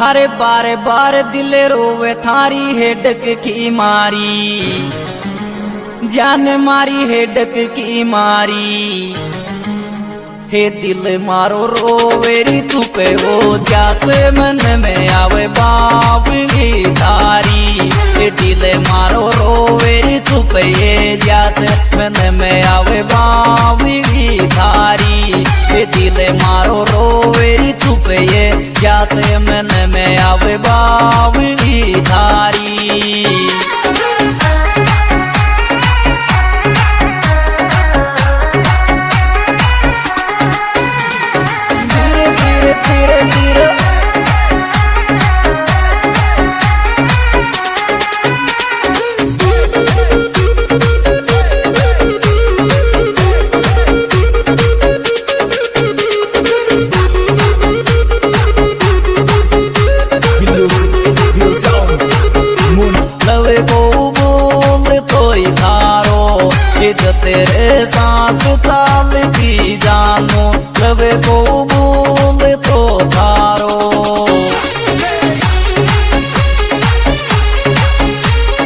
बारे बार बार दिल रोवे, थारी हेडक की मारी। जान मारी हेडक की मारी। हे दिल मारो रोवेरी तू पे जात मन में आवे बावली तारी। हे दिल मारो रोवेरी तू पे ये जात मन में आवे बावली तारी। हे दिल मारो रोवेरी तू पे ये जात मन जो तेरे सांस थाल की जानो लवे को भूल तो थारो।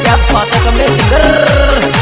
क्या कमरे सिंगर?